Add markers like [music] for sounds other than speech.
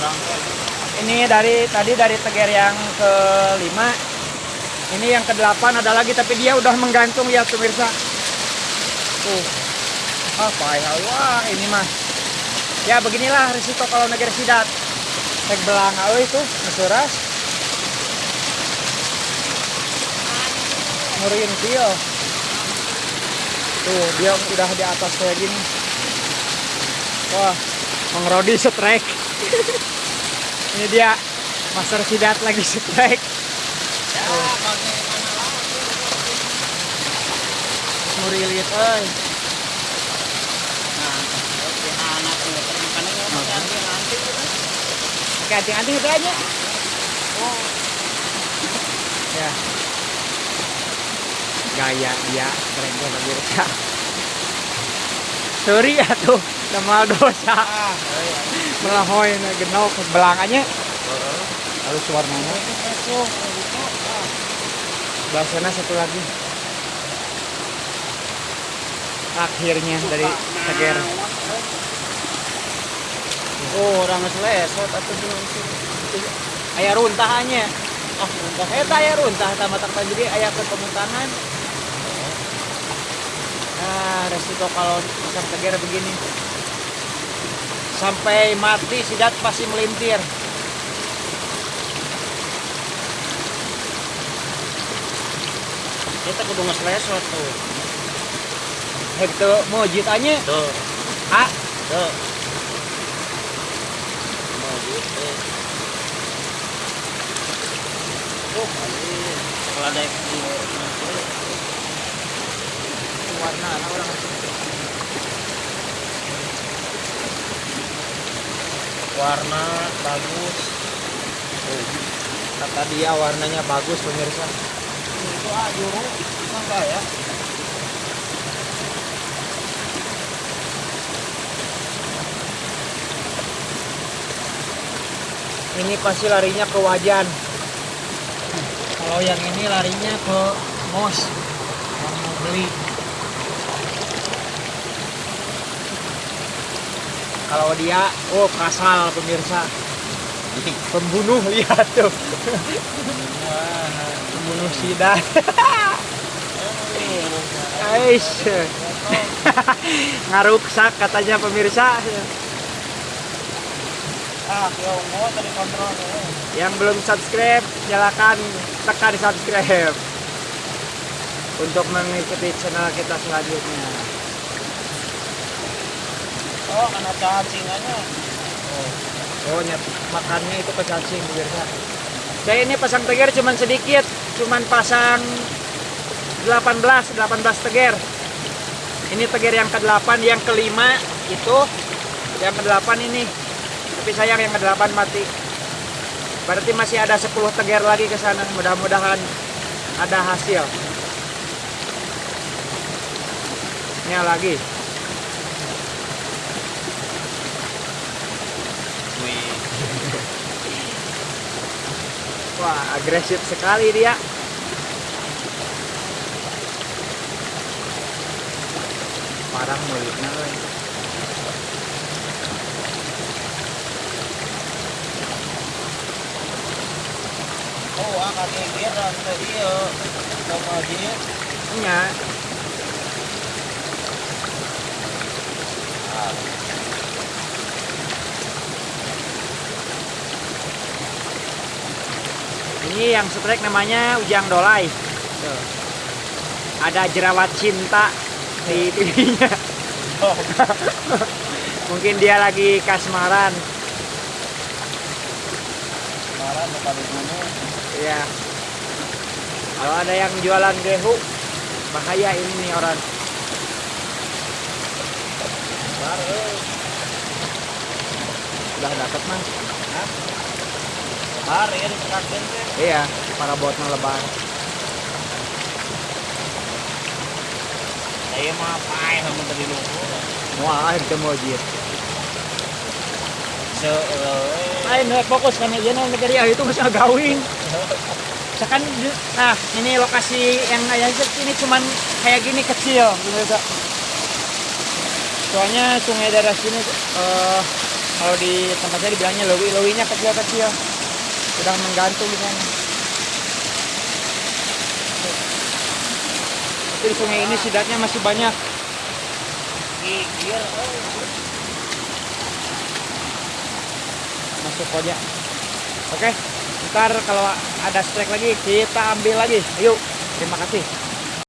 orang Ini dari tadi dari teger yang kelima. Ini yang kedelapan ada lagi tapi dia udah menggantung ya pemirsa. Tuh. Apa ya wah ini mah. Ya beginilah risiko kalau negeri sidat. Tek belang euy tuh mesuras. Nguriin dia. Tuh dia udah di atas kayak gini. Wah, Mang Rodi strike. [laughs] Ini dia Master Sidat lagi strike. ya lagi Murilit euy. nah oke tuh anting-anting itu aja. oh Ya. Gaya dia keren gue pemirsa. Sorry atuh, nama dosa. ah iya Melahoy na genok belangannya. Heeh. Lalu warnanya. itu kesu itu ah Sebelah sana satu lagi. Akhirnya dari Teger. oh orang belum sih Ayah runtahannya. ah udah Eta aya runtah tama tak jadi aya ketemu tangan. Nah, resiko kalau pasang teger begini. Sampai mati sidat pasti melintir. kita kudu ngeslesot tuh. Itu mau jitanya tuh A. Tuh mau gitu oh kali. Kalau ada yang di warna orang warna bagus Tuh. Kata dia warnanya bagus pemirsa. itu juru enggak ya Ini pasti larinya ke wajan. Kalau yang ini larinya ke mos. Yang mau beli. Kalau dia, oh kasal pemirsa. Pembunuh lihat tuh. Pembunuh sidat. Ais. Ngaruksak katanya pemirsa. ah eh. Yang belum subscribe, silakan tekan subscribe untuk mengikuti channel kita selanjutnya. Oh kena cacingannya Oh, nyet, makannya itu ke cacing pemirsa. Saya ini pasang teger cuman sedikit, cuman pasang 18, 18 teger. Ini teger yang ke-8, yang kelima itu yang ke-8 ini. Tapi sayang yang ke-8 mati. Berarti masih ada 10 teger lagi ke sana. Mudah-mudahan ada hasil. Ini lagi. Wih Wah, agresif sekali dia. Parang mulutnya euy. oh ah kaki kira tadi yo sama dia Nya, ah ini yang strike namanya Ujang Dolai. Tuh. Ada jerawat cinta di pipinya. oh [laughs] Mungkin dia lagi kasmaran. marah bukan di gunung Ya. Kalau ada yang jualan gehu, bahaya ini nih orang. baru Udah dapet mas. Hah? Hari ya diperakin teh Iya, para botnya lebar. saya mah apa ya sama tadi luhur Wah, itu mau se eh, Lain rek fokus kan aja nang negeri ah, itu bisa gawing. Misalkan di- nah ini lokasi yang kayak ini cuman kayak gini kecil gitu. Soalnya sungai daerah sini eh, Kalau di tempat saya dibilangnya lewi, lewinya kecil-kecil. Sedang menggantung. Tapi di sungai ini sidatnya masih banyak. Gigir. Masuk aja. Oke, ntar kalau ada strike lagi kita ambil lagi. Yuk, terima kasih.